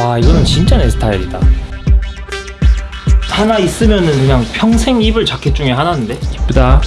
와 이거는 진짜 내 스타일이다. 하나 있으면은 그냥 평생 입을 자켓 중에 하나인데? 이쁘다.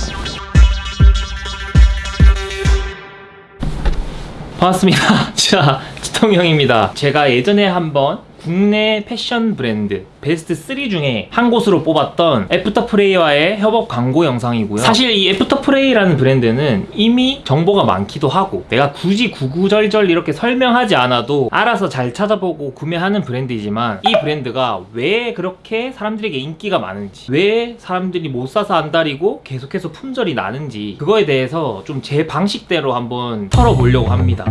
반갑습니다. 자 지통형입니다. 제가 예전에 한번 국내 패션 브랜드 베스트 3 중에 한 곳으로 뽑았던 애프터프레이와의 협업 광고 영상이고요. 사실 이 애프터프레이라는 브랜드는 이미 정보가 많기도 하고 내가 굳이 구구절절 이렇게 설명하지 않아도 알아서 잘 찾아보고 구매하는 브랜드이지만 이 브랜드가 왜 그렇게 사람들에게 인기가 많은지 왜 사람들이 못 사서 안달이고 계속해서 품절이 나는지 그거에 대해서 좀 제 방식대로 한번 털어보려고 합니다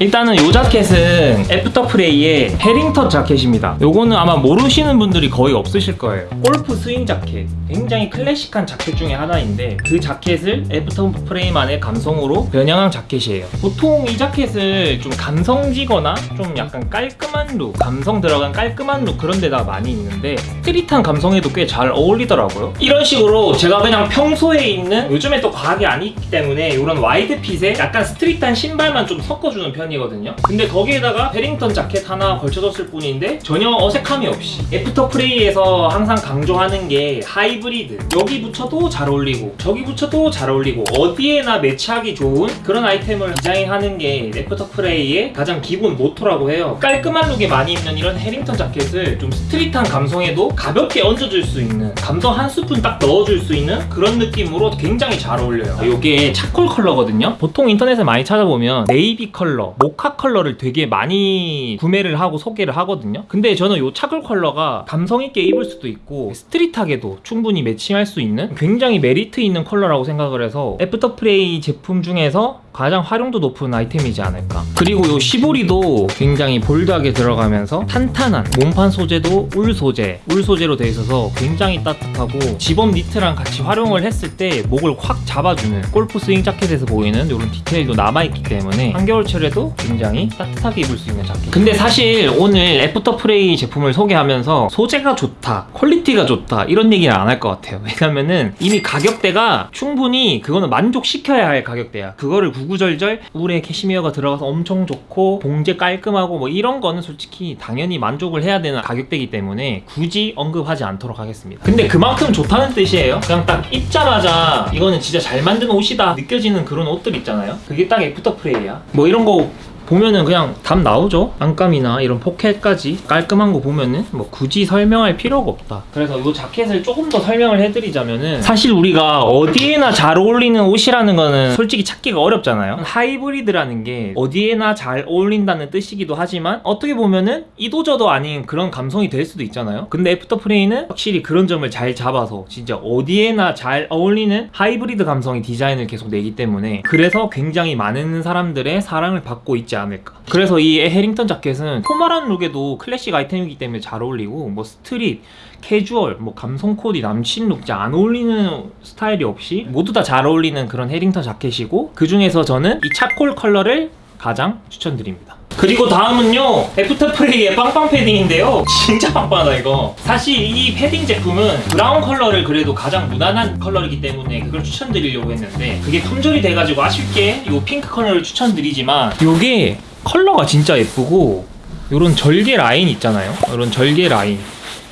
일단은 이 자켓은 애프터프레이의 해링턴 자켓입니다. 요거는 아마 모르시는 분들이 거의 없으실 거예요. 골프 스윙 자켓. 굉장히 클래식한 자켓 중에 하나인데 그 자켓을 애프터프레이만의 감성으로 변형한 자켓이에요. 보통 이 자켓을 좀 감성지거나 좀 약간 깔끔한 룩 감성 들어간 깔끔한 룩 그런 데다 많이 있는데 street한 감성에도 꽤 잘 어울리더라고요. 이런 식으로 제가 그냥 평소에 입는 요즘에 또안 입기 때문에 이런 wide fit에 약간 street한 신발만 좀 섞어주는 편 이거든요. 근데 거기에다가 해링턴 자켓 하나 걸쳐줬을 뿐인데 전혀 어색함이 없이 애프터 프레이에서 항상 강조하는 게 하이브리드. 여기 붙여도 잘 어울리고 저기 붙여도 잘 어울리고 어디에나 매치하기 좋은 그런 아이템을 디자인하는 게 애프터 프레이의 가장 기본 모토라고 해요. 깔끔한 룩에 많이 입는 이런 해링턴 자켓을 좀 street한 감성에도 가볍게 얹어줄 수 있는 감성 한 스푼 딱 넣어줄 수 있는 그런 느낌으로 굉장히 잘 어울려요. 이게 charcoal 컬러거든요. 보통 인터넷에 많이 찾아보면 네이비 컬러, 모카 컬러를 되게 많이 구매를 하고 소개를 하거든요. 근데 저는 이 charcoal 컬러가 감성 있게 입을 수도 있고 street하게도 충분히 매칭할 수 있는 굉장히 메리트 있는 컬러라고 생각을 해서 애프터 프레이 제품 중에서 가장 활용도 높은 아이템이지 않을까. 그리고 이 시보리도 굉장히 볼드하게 들어가면서 탄탄한 몸판 소재도 울 소재 울 소재로 되어 있어서 굉장히 따뜻하고 집업 니트랑 같이 활용을 했을 때 목을 확 잡아주는 골프 스윙 자켓에서 보이는 이런 디테일도 남아있기 때문에 한겨울철에도 굉장히 따뜻하게 입을 수 있는 자켓. 근데 사실 오늘 애프터 프레이 제품을 소개하면서 소재가 좋다 퀄리티가 좋다 이런 얘기는 안 할 것 같아요. 왜냐면은 이미 가격대가 충분히 그거는 만족시켜야 할 가격대야. 그거를 구 구절절 울에 캐시미어가 들어가서 엄청 좋고 봉제 깔끔하고 뭐 이런 거는 솔직히 당연히 만족을 해야 되는 가격대이기 때문에 굳이 언급하지 않도록 하겠습니다. 근데 그만큼 좋다는 뜻이에요. 그냥 딱 입자마자 이거는 진짜 잘 만든 옷이다 느껴지는 그런 옷들 있잖아요. 그게 딱 애프터 프레이야. 뭐 이런 거 보면은 그냥 답 나오죠? 안감이나 이런 포켓까지 깔끔한 거 보면은 뭐 굳이 설명할 필요가 없다. 그래서 이 자켓을 조금 더 설명을 해드리자면은 사실 우리가 어디에나 잘 어울리는 옷이라는 거는 솔직히 찾기가 어렵잖아요. 하이브리드라는 게 어디에나 잘 어울린다는 뜻이기도 하지만 어떻게 보면은 이도저도 아닌 그런 감성이 될 수도 있잖아요. 근데 애프터프레이는 확실히 그런 점을 잘 잡아서 진짜 어디에나 잘 어울리는 하이브리드 감성의 디자인을 계속 내기 때문에 그래서 굉장히 많은 사람들의 사랑을 받고 있지 않을까. 그래서 이 해링턴 자켓은 포멀한 룩에도 클래식 아이템이기 때문에 잘 어울리고 뭐 스트릿, 캐주얼, 뭐 감성 코디, 남친 룩, 안 어울리는 스타일이 없이 모두 다 잘 어울리는 그런 해링턴 자켓이고 그 중에서 저는 이 차콜 컬러를 가장 추천드립니다 그리고 다음은요 애프터 프레이의 빵빵 패딩인데요. 진짜 빵빵하다 이거. 사실 이 패딩 제품은 브라운 컬러를 그래도 가장 무난한 컬러이기 때문에 그걸 추천드리려고 했는데 그게 품절이 돼가지고 아쉽게 이 핑크 컬러를 추천드리지만 이게 컬러가 진짜 예쁘고 이런 절개 라인 있잖아요. 이런 절개 라인.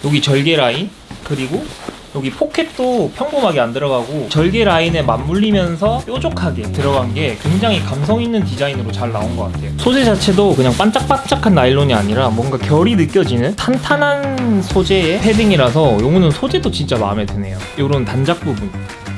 여기 절개 라인. 그리고 여기 포켓도 평범하게 안 들어가고 절개 라인에 맞물리면서 뾰족하게 들어간 게 굉장히 감성 있는 디자인으로 잘 나온 것 같아요. 소재 자체도 그냥 반짝반짝한 나일론이 아니라 뭔가 결이 느껴지는 탄탄한 소재의 패딩이라서 요거는 소재도 진짜 마음에 드네요. 요런 단작 부분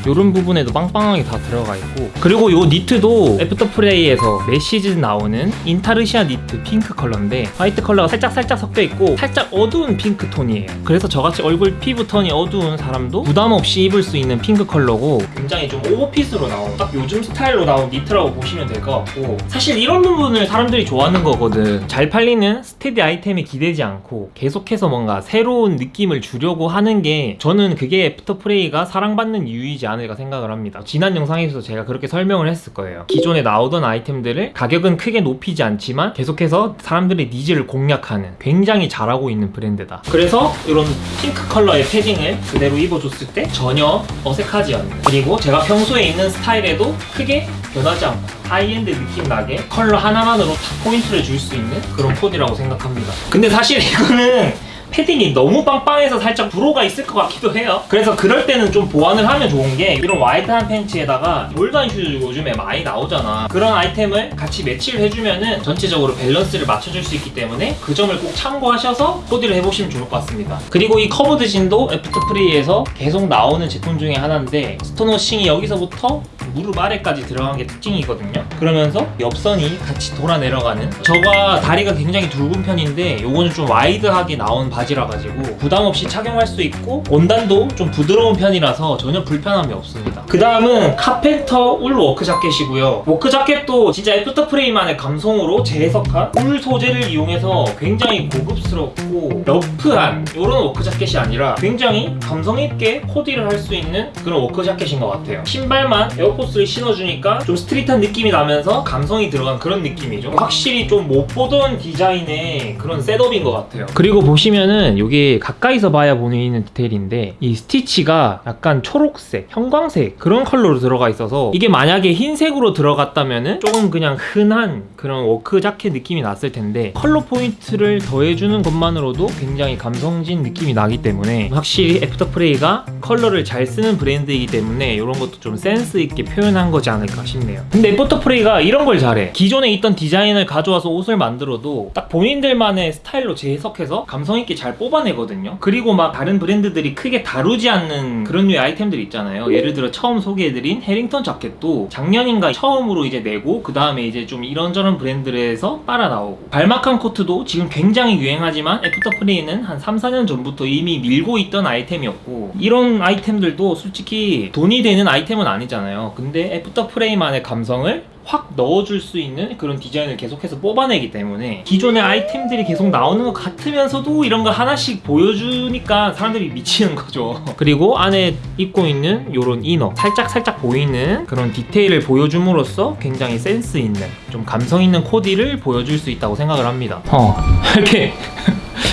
이런 부분에도 빵빵하게 다 들어가 있고. 그리고 요 니트도 애프터 프레이에서 매 시즌 나오는 인타르시아 니트 핑크 컬러인데 화이트 컬러가 살짝 살짝 섞여 있고 살짝 어두운 핑크 톤이에요. 그래서 저같이 얼굴 피부 톤이 어두운 사람도 부담 없이 입을 수 있는 핑크 컬러고 굉장히 좀 오버핏으로 나온 딱 요즘 스타일로 나온 니트라고 보시면 될 것 같고 사실 이런 부분을 사람들이 좋아하는 거거든. 잘 팔리는 스테디 아이템에 기대지 않고 계속해서 뭔가 새로운 느낌을 주려고 하는 게 저는 그게 애프터 프레이가 사랑받는 이유이지 않을까 생각을 합니다. 지난 영상에서 제가 그렇게 설명을 했을 거예요. 기존에 나오던 아이템들을 가격은 크게 높이지 않지만 계속해서 사람들의 니즈를 공략하는 굉장히 잘하고 있는 브랜드다. 그래서 이런 핑크 컬러의 패딩을 그대로 입어줬을 때 전혀 어색하지 않는 그리고 제가 평소에 입는 스타일에도 크게 변하지 않고 하이엔드 느낌 나게 컬러 하나만으로 탁 포인트를 줄 수 있는 그런 코디라고 생각합니다. 근데 사실 이거는 패딩이 너무 빵빵해서 살짝 불호가 있을 것 같기도 해요. 그래서 그럴 때는 좀 보완을 하면 좋은 게 이런 와이드한 팬츠에다가 몰던 슈즈 요즘에 많이 나오잖아. 그런 아이템을 같이 매치를 해주면 은 전체적으로 밸런스를 맞춰줄 수 있기 때문에 그 점을 꼭 참고하셔서 코디를 해보시면 좋을 것 같습니다. 그리고 이 커브드 진도 애프터프레이에서 계속 나오는 제품 중에 하나인데 스톤워싱이 여기서부터 무릎 아래까지 들어간 게 특징이거든요. 그러면서 옆선이 같이 돌아 내려가는. 저가 다리가 굉장히 굵은 편인데 요거는 좀 와이드하게 나온 바지라 가지고 부담 없이 착용할 수 있고 원단도 좀 부드러운 편이라서 전혀 불편함이 없습니다. 그 다음은 카펜터 울 워크 자켓이고요. 워크 자켓도 진짜 애프터 프레이만의 감성으로 재해석한 울 소재를 이용해서 굉장히 고급스럽고 러프한 이런 워크 자켓이 아니라 굉장히 감성 있게 코디를 할 수 있는 그런 워크 자켓인 것 같아요. 신발만 에어포스 를 신어주니까 좀 스트릿한 느낌이 나면서 감성이 들어간 그런 느낌이죠. 확실히 좀 못 보던 디자인의 그런 셋업인 것 같아요. 그리고 보시면은 이게 가까이서 봐야 보이는 디테일인데 이 스티치가 약간 초록색, 형광색 그런 컬러로 들어가 있어서 이게 만약에 흰색으로 들어갔다면은 조금 그냥 흔한 그런 워크 자켓 느낌이 났을 텐데 컬러 포인트를 더해주는 것만으로도 굉장히 감성진 느낌이 나기 때문에 확실히 애프터프레이가 컬러를 잘 쓰는 브랜드이기 때문에 이런 것도 좀 센스 있게 표현한 거지 않을까 싶네요. 근데 애프터프레이가 이런 걸 잘해. 기존에 있던 디자인을 가져와서 옷을 만들어도 딱 본인들만의 스타일로 재해석해서 감성 있게 잘 뽑아내거든요. 그리고 막 다른 브랜드들이 크게 다루지 않는 그런 류의 아이템들 있잖아요. 예를 들어 처음 소개해드린 해링턴 자켓도 작년인가 처음으로 이제 내고 그 다음에 이제 좀 이런저런 브랜드에서 따라 나오고 발마칸 코트도 지금 굉장히 유행하지만 애프터프레이는 한 3, 4년 전부터 이미 밀고 있던 아이템이었고 이런 아이템들도 솔직히 돈이 되는 아이템은 아니잖아요. 근데 애프터 프레이만의 감성을 확 넣어줄 수 있는 그런 디자인을 계속해서 뽑아내기 때문에 기존의 아이템들이 계속 나오는 것 같으면서도 이런 걸 하나씩 보여주니까 사람들이 미치는 거죠. 그리고 안에 입고 있는 이런 이너 살짝 살짝 보이는 그런 디테일을 보여줌으로써 굉장히 센스 있는 좀 감성 있는 코디를 보여줄 수 있다고 생각을 합니다. 어 이렇게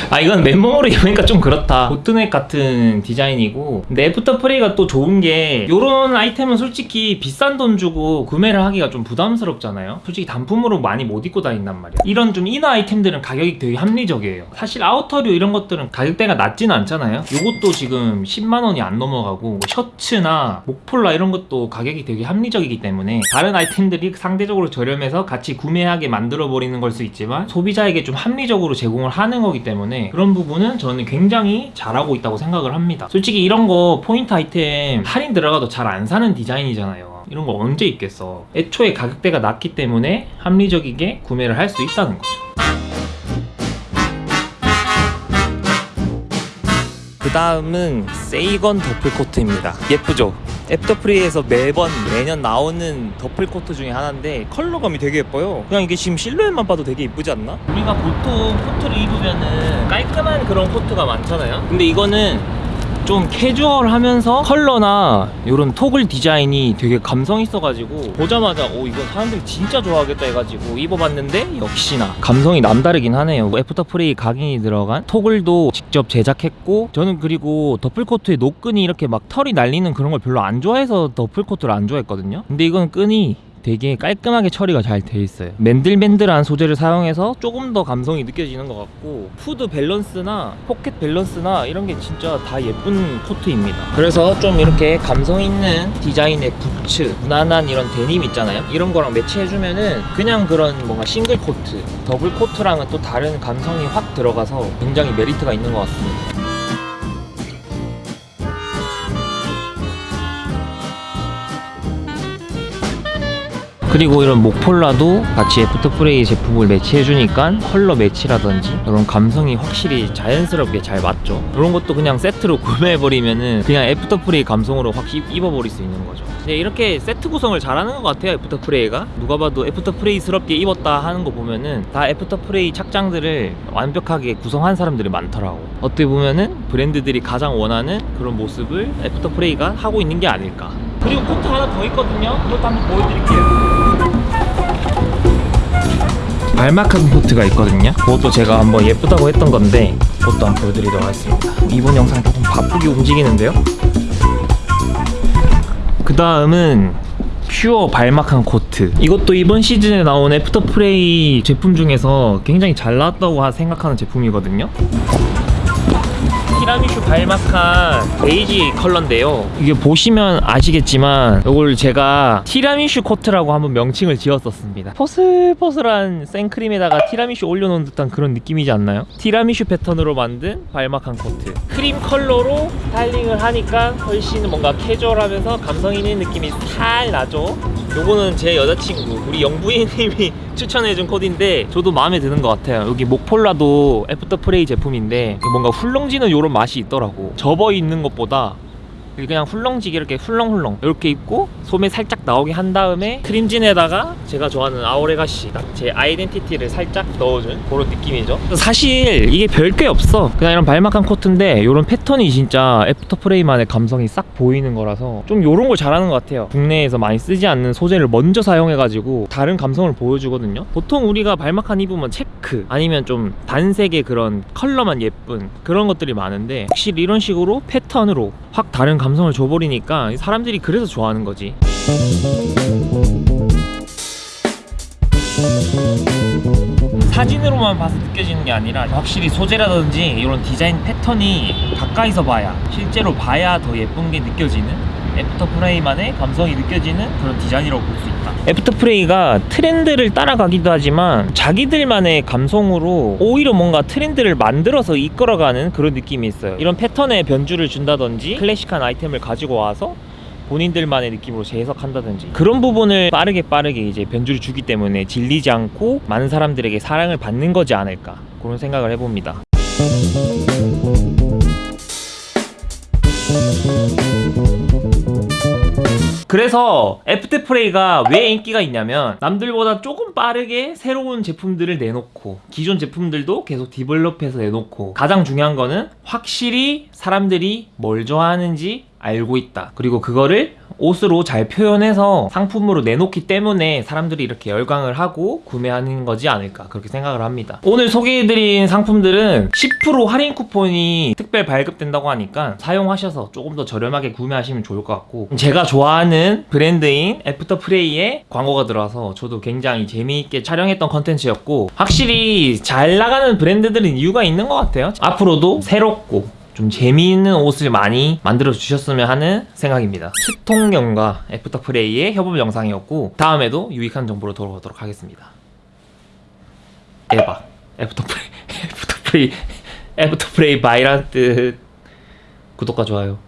아 이건 맨몸으로 입으니까 좀 그렇다. boat neck 같은 디자인이고. 근데 애프터 프레이가 또 좋은 게 이런 아이템은 솔직히 비싼 돈 주고 구매를 하기가 좀 부담스럽잖아요. 솔직히 단품으로 많이 못 입고 다닌단 말이야. 이런 좀 inner 아이템들은 가격이 되게 합리적이에요. 사실 outer류 이런 것들은 가격대가 낮지는 않잖아요. 이것도 지금 10만원이 안 넘어가고 뭐 셔츠나 목폴라 이런 것도 가격이 되게 합리적이기 때문에 다른 아이템들이 상대적으로 저렴해서 같이 구매하게 만들어 버리는 걸 수 있지만 소비자에게 좀 합리적으로 제공을 하는 거기 때문에 그런 부분은 저는 굉장히 잘하고 있다고 생각을 합니다. 솔직히 이런 거 포인트 아이템 할인 들어가도 잘 안 사는 디자인이잖아요. 이런 거 언제 입겠어. 애초에 가격대가 낮기 때문에 합리적이게 구매를 할 수 있다는 거죠. 그 다음은 세이건 더플코트입니다. 예쁘죠? 애프터프레이에서 매번 매년 나오는 더플 코트 중에 하나인데 컬러감이 되게 예뻐요. 그냥 이게 지금 실루엣만 봐도 되게 예쁘지 않나? 우리가 보통 코트를 입으면은 깔끔한 그런 코트가 많잖아요. 근데 이거는 좀 캐주얼하면서 컬러나 이런 토글 디자인이 되게 감성 있어가지고 보자마자 오 이건 사람들이 진짜 좋아하겠다 해가지고 입어봤는데 역시나 감성이 남다르긴 하네요. 애프터 프레이 각인이 들어간 토글도 직접 제작했고 저는 그리고 더플코트에 노끈이 이렇게 막 털이 날리는 그런 걸 별로 안 좋아해서 더플코트를 안 좋아했거든요. 근데 이건 끈이 되게 깔끔하게 처리가 잘 돼 있어요. 맨들맨들한 소재를 사용해서 조금 더 감성이 느껴지는 것 같고 후드 밸런스나 포켓 밸런스나 이런 게 진짜 다 예쁜 코트입니다. 그래서 좀 이렇게 감성 있는 디자인의 부츠 무난한 이런 데님 있잖아요. 이런 거랑 매치해주면은 그냥 그런 뭔가 싱글 코트 더블 코트랑은 또 다른 감성이 확 들어가서 굉장히 메리트가 있는 것 같습니다 그리고 이런 목폴라도 같이 애프터프레이 제품을 매치해주니까 컬러 매치라든지 이런 감성이 확실히 자연스럽게 잘 맞죠. 이런 것도 그냥 세트로 구매해버리면은 그냥 애프터프레이 감성으로 확 입- 입어버릴 수 있는 거죠. 네, 이렇게 세트 구성을 잘하는 것 같아요 애프터프레이가. 누가 봐도 애프터프레이스럽게 입었다 하는 거 보면은 다 애프터프레이 착장들을 완벽하게 구성한 사람들이 많더라고. 어떻게 보면은 브랜드들이 가장 원하는 그런 모습을 애프터프레이가 하고 있는 게 아닐까. 그리고 코트 하나 더 있거든요. 그것도 한번 보여드릴게요 balmacaan 코트가 있거든요. 그것도 제가 한번 예쁘다고 했던 건데 그것도 한번 보여드리도록 하겠습니다. 이번 영상 조금 바쁘게 움직이는데요? 그 다음은 pure balmacaan 코트. 이것도 이번 시즌에 나온 애프터프레이 제품 중에서 굉장히 잘 나왔다고 하- 생각하는 제품이거든요 티라미슈 balmacaan 베이지 컬러인데요. 이게 보시면 아시겠지만 이걸 제가 티라미슈 코트라고 한번 명칭을 지었었습니다. 포슬포슬한 생크림에다가 티라미슈 올려놓은 듯한 그런 느낌이지 않나요? 티라미슈 패턴으로 만든 balmacaan 코트. 크림 컬러로 스타일링을 하니까 훨씬 뭔가 캐주얼하면서 감성 있는 느낌이 살아나죠. 요거는 제 여자친구 우리 영부인님이 추천해준 코디인데 저도 마음에 드는 것 같아요. 여기 목폴라도 애프터 프레이 제품인데 뭔가 훌렁지는 요런 맛이 있더라고. 접어 있는 것보다 그냥 훌렁지게 이렇게 훌렁훌렁 이렇게 입고 소매 살짝 나오게 한 다음에 크림진에다가 제가 좋아하는 Our Legacy 제 identity를 살짝 넣어준 그런 느낌이죠. 사실 이게 별게 없어. 그냥 이런 balmacaan 코트인데 이런 패턴이 진짜 애프터 프레이만의 감성이 싹 보이는 거라서 좀 이런 걸 잘하는 것 같아요. 국내에서 많이 쓰지 않는 소재를 먼저 사용해가지고 다른 감성을 보여주거든요. 보통 우리가 balmacaan 입으면 체크 아니면 좀 단색의 그런 컬러만 예쁜 그런 것들이 많은데 확실히 이런 식으로 패턴으로 확 다른 감성을 줘버리니까 사람들이 그래서 좋아하는 거지. 사진으로만 봐서 느껴지는 게 아니라 확실히 소재라든지 이런 디자인 패턴이 가까이서 봐야 실제로 봐야 더 예쁜 게 느껴지는 애프터프레이만의 감성이 느껴지는 그런 디자인이라고 볼 수 있다. 애프터프레이가 트렌드를 따라가기도 하지만 자기들만의 감성으로 오히려 뭔가 트렌드를 만들어서 이끌어가는 그런 느낌이 있어요. 이런 패턴에 변주를 준다든지 클래식한 아이템을 가지고 와서 본인들만의 느낌으로 재해석한다든지 그런 부분을 빠르게 빠르게 이제 변주를 주기 때문에 질리지 않고 많은 사람들에게 사랑을 받는 거지 않을까 그런 생각을 해봅니다 그래서 애프터프레이가 왜 인기가 있냐면 남들보다 조금 빠르게 새로운 제품들을 내놓고 기존 제품들도 계속 develop해서 내놓고 가장 중요한 거는 확실히 사람들이 뭘 좋아하는지 알고 있다. 그리고 그거를 옷으로 잘 표현해서 상품으로 내놓기 때문에 사람들이 이렇게 열광을 하고 구매하는 거지 않을까 그렇게 생각을 합니다. 오늘 소개해드린 상품들은 10% 할인 쿠폰이 특별 발급된다고 하니까 사용하셔서 조금 더 저렴하게 구매하시면 좋을 것 같고 제가 좋아하는 브랜드인 애프터프레이의 광고가 들어와서 저도 굉장히 재미있게 촬영했던 컨텐츠였고 확실히 잘 나가는 브랜드들은 이유가 있는 것 같아요. 앞으로도 새롭고 좀 재미있는 옷을 많이 만들어 주셨으면 하는 생각입니다. 스통경과 애프터프레이의 협업 영상이었고 다음에도 유익한 정보로 돌아오도록 하겠습니다. 대박. 애프터프레이, 애프터프레이, 애프터프레이 buy란 뜻. 구독과 좋아요.